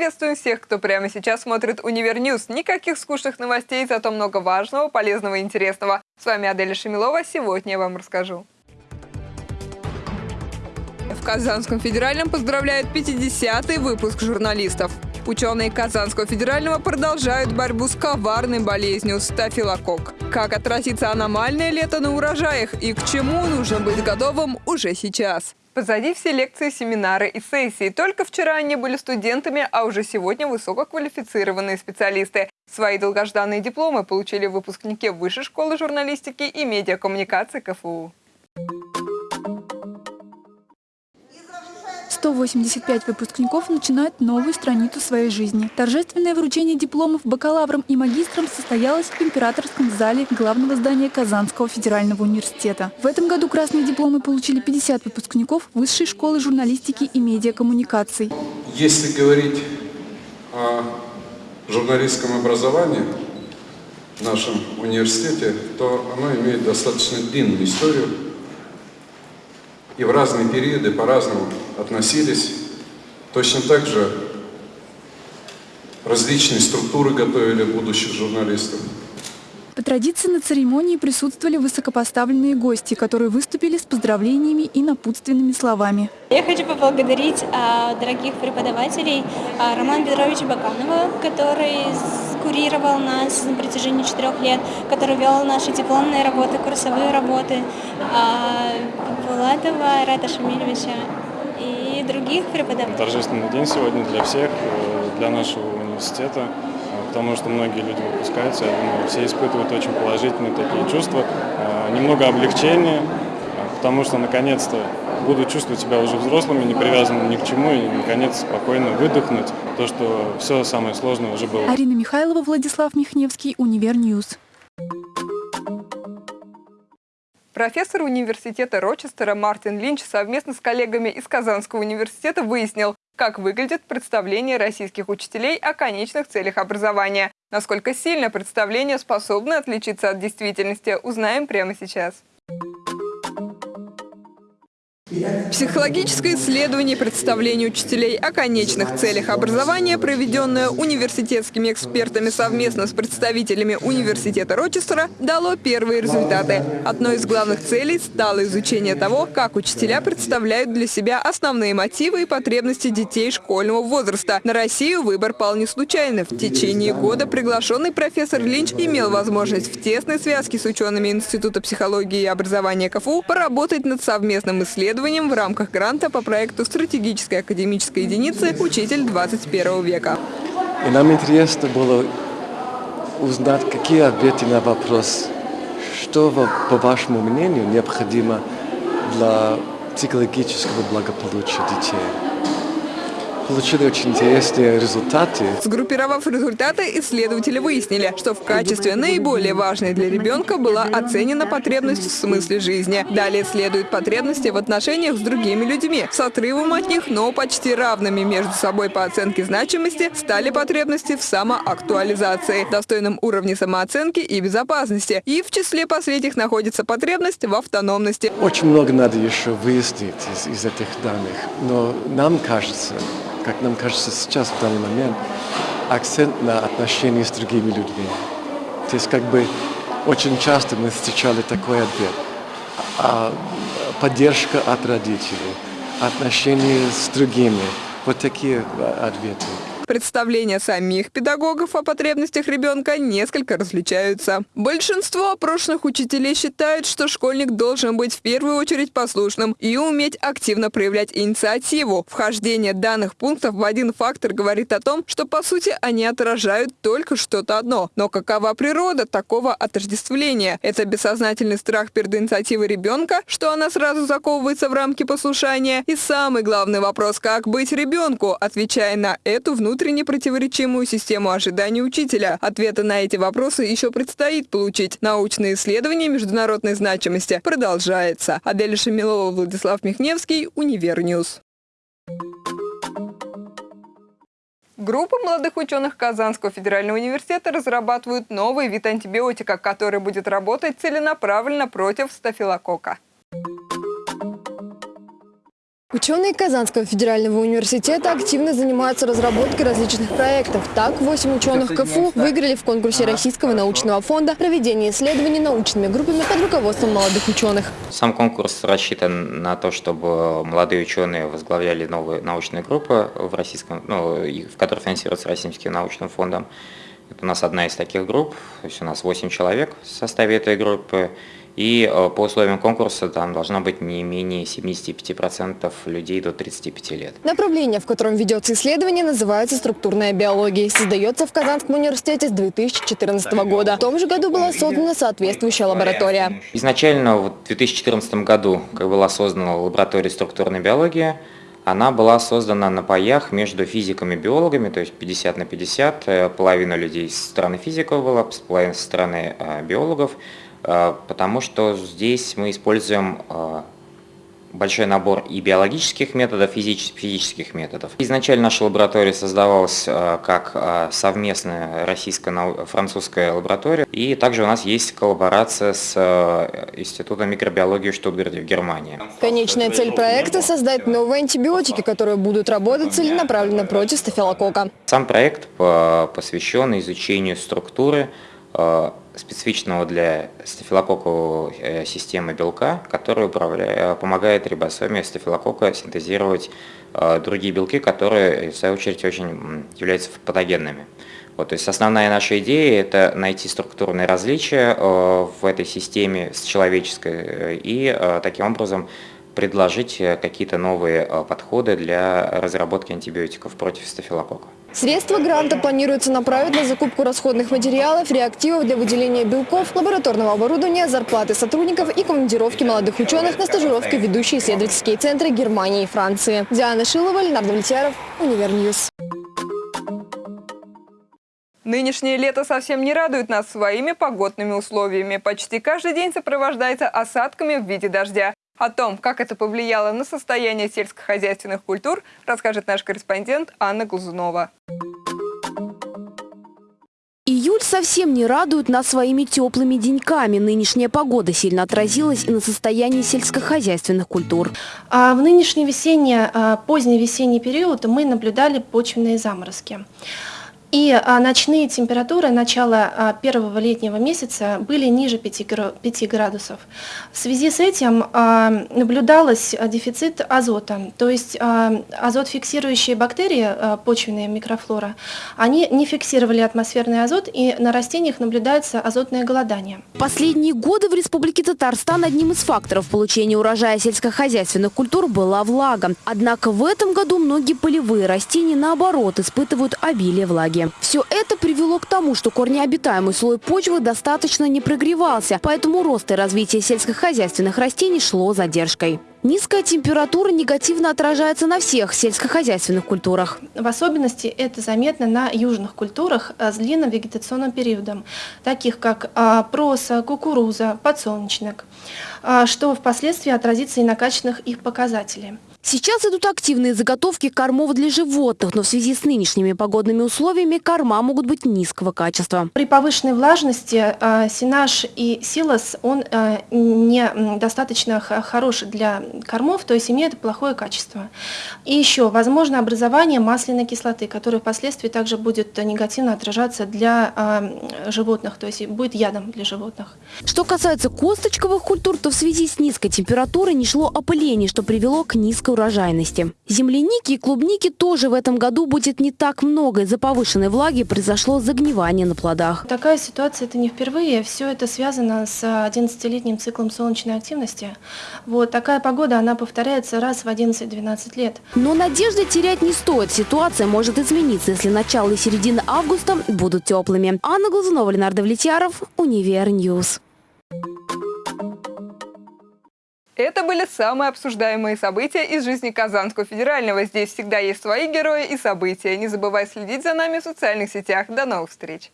Приветствуем всех, кто прямо сейчас смотрит Универ News. Никаких скучных новостей, зато много важного, полезного и интересного. С вами Аделя Шамилова. Сегодня я вам расскажу. В Казанском федеральном поздравляют 50-й выпуск журналистов. Ученые Казанского федерального продолжают борьбу с коварной болезнью стафилококк. Как отразится аномальное лето на урожаях и к чему нужно быть готовым уже сейчас. Позади все лекции, семинары и сессии. Только вчера они были студентами, а уже сегодня высококвалифицированные специалисты. Свои долгожданные дипломы получили выпускники Высшей школы журналистики и медиакоммуникации КФУ. 185 выпускников начинают новую страницу своей жизни. Торжественное вручение дипломов бакалаврам и магистрам состоялось в императорском зале главного здания Казанского федерального университета. В этом году красные дипломы получили 50 выпускников Высшей школы журналистики и медиакоммуникаций. Если говорить о журналистском образовании в нашем университете, то оно имеет достаточно длинную историю и в разные периоды по-разному относились. Точно так же различные структуры готовили будущих журналистов. По традиции на церемонии присутствовали высокопоставленные гости, которые выступили с поздравлениями и напутственными словами. Я хочу поблагодарить а, дорогих преподавателей а, Романа Петровича Баканова, который курировал нас на протяжении четырех лет, который вел наши дипломные работы, курсовые работы, а, Булатова Рата Шамильевича и других преподавателей. Торжественный день сегодня для всех, э, для нашего университета потому что многие люди выпускаются, я думаю, все испытывают очень положительные такие чувства, э, немного облегчения, э, потому что наконец-то будут чувствовать себя уже взрослыми, не привязанными ни к чему, и наконец спокойно выдохнуть то, что все самое сложное уже было. Арина Михайлова, Владислав Михневский, Универ News. Профессор университета Рочестера Мартин Линч совместно с коллегами из Казанского университета выяснил, как выглядит представление российских учителей о конечных целях образования. Насколько сильно представление способно отличиться от действительности, узнаем прямо сейчас. Психологическое исследование представления учителей о конечных целях образования, проведенное университетскими экспертами совместно с представителями университета Рочестера, дало первые результаты. Одной из главных целей стало изучение того, как учителя представляют для себя основные мотивы и потребности детей школьного возраста. На Россию выбор пал не случайно. В течение года приглашенный профессор Линч имел возможность в тесной связке с учеными Института психологии и образования КФУ поработать над совместным исследованием исследованием в рамках гранта по проекту стратегической академической единицы «Учитель 21 века». И нам интересно было узнать, какие ответы на вопрос, что, по вашему мнению, необходимо для психологического благополучия детей получили очень интересные результаты. Сгруппировав результаты, исследователи выяснили, что в качестве наиболее важной для ребенка была оценена потребность в смысле жизни. Далее следуют потребности в отношениях с другими людьми. С отрывом от них, но почти равными между собой по оценке значимости, стали потребности в самоактуализации, достойном уровне самооценки и безопасности. И в числе последних находится потребность в автономности. Очень много надо еще выяснить из, из этих данных, но нам кажется, как нам кажется сейчас, в данный момент, акцент на отношения с другими людьми. То есть как бы очень часто мы встречали такой ответ. А, поддержка от родителей, отношения с другими. Вот такие ответы. Представления самих педагогов о потребностях ребенка несколько различаются. Большинство опрошенных учителей считают, что школьник должен быть в первую очередь послушным и уметь активно проявлять инициативу. Вхождение данных пунктов в один фактор говорит о том, что по сути они отражают только что-то одно. Но какова природа такого отождествления? Это бессознательный страх перед инициативой ребенка, что она сразу заковывается в рамки послушания? И самый главный вопрос, как быть ребенку, отвечая на эту внутреннюю внутренне противоречимую систему ожиданий учителя. Ответы на эти вопросы еще предстоит получить. Научное исследование международной значимости продолжается. Адель Шамилова, Владислав Михневский, Универ News. Группа молодых ученых Казанского федерального университета разрабатывают новый вид антибиотика, который будет работать целенаправленно против стафилококка. Ученые Казанского федерального университета активно занимаются разработкой различных проектов. Так, 8 ученых КФУ выиграли в конкурсе Российского научного фонда проведение исследований научными группами под руководством молодых ученых. Сам конкурс рассчитан на то, чтобы молодые ученые возглавляли новые научные группы, в, российском, ну, в которых финансируются Российским научным фондом. Это у нас одна из таких групп, то есть у нас 8 человек в составе этой группы. И э, по условиям конкурса там должно быть не менее 75% людей до 35 лет. Направление, в котором ведется исследование, называется структурная биология. Создается в Казанском университете с 2014 года. В том же году была создана соответствующая лаборатория. Изначально в 2014 году как была создана лаборатория структурной биологии, она была создана на паях между физиками и биологами, то есть 50 на 50. Э, половина людей со стороны физиков была, половина со стороны э, биологов. Э, потому что здесь мы используем э, большой набор и биологических методов, и физических методов. Изначально наша лаборатория создавалась э, как совместная российско-французская лаборатория, и также у нас есть коллаборация с Институтом микробиологии в Штутгарте в Германии. Конечная цель проекта – создать новые антибиотики, которые будут работать целенаправленно против стафилококка. Сам проект посвящен изучению структуры специфичного для стафилококковой э, системы белка, который управляет, помогает рибосоме стафилококка синтезировать э, другие белки, которые, в свою очередь, очень являются патогенными. Вот, то есть основная наша идея – это найти структурные различия э, в этой системе с человеческой и таким образом предложить какие-то новые подходы для разработки антибиотиков против стафилококка. Средства гранта планируется направить на закупку расходных материалов, реактивов для выделения белков, лабораторного оборудования, зарплаты сотрудников и командировки молодых ученых на стажировки в ведущие исследовательские центры Германии и Франции. Диана Шилова, Ленар Довлетьяров, Универ News. Нынешнее лето совсем не радует нас своими погодными условиями. Почти каждый день сопровождается осадками в виде дождя. О том, как это повлияло на состояние сельскохозяйственных культур, расскажет наш корреспондент Анна Глазунова. Июль совсем не радует нас своими теплыми деньками. Нынешняя погода сильно отразилась и на состоянии сельскохозяйственных культур. А в нынешний весенний, а, поздний весенний период мы наблюдали почвенные заморозки. И а, ночные температуры начала а, первого летнего месяца были ниже 5, 5 градусов. В связи с этим а, наблюдалось дефицит азота, то есть азот фиксирующие бактерии, почвенные микрофлора, они не фиксировали атмосферный азот и на растениях наблюдается азотное голодание. Последние годы в Республике Татарстан одним из факторов получения урожая сельскохозяйственных культур была влага. Однако в этом году многие полевые растения наоборот испытывают обилие влаги влаги. Все это привело к тому, что корнеобитаемый слой почвы достаточно не прогревался, поэтому рост и развитие сельскохозяйственных растений шло задержкой. Низкая температура негативно отражается на всех сельскохозяйственных культурах. В особенности это заметно на южных культурах с длинным вегетационным периодом, таких как а, проса, кукуруза, подсолнечник, а, что впоследствии отразится и на качественных их показателях. Сейчас идут активные заготовки кормов для животных, но в связи с нынешними погодными условиями корма могут быть низкого качества. При повышенной влажности э, сенаж и силос, он э, не достаточно хорош для кормов, то есть имеет плохое качество. И еще возможно образование масляной кислоты, которая впоследствии также будет негативно отражаться для э, животных, то есть будет ядом для животных. Что касается косточковых культур, то в связи с низкой температурой не шло опыление, что привело к низкой низкой урожайности. Земляники и клубники тоже в этом году будет не так много. Из-за повышенной влаги произошло загнивание на плодах. Такая ситуация это не впервые. Все это связано с 11-летним циклом солнечной активности. Вот такая погода, она повторяется раз в 11-12 лет. Но надежды терять не стоит. Ситуация может измениться, если начало и середина августа будут теплыми. Анна Глазунова, Ленар Довлетьяров, Универ News. Это были самые обсуждаемые события из жизни Казанского федерального. Здесь всегда есть свои герои и события. Не забывай следить за нами в социальных сетях. До новых встреч!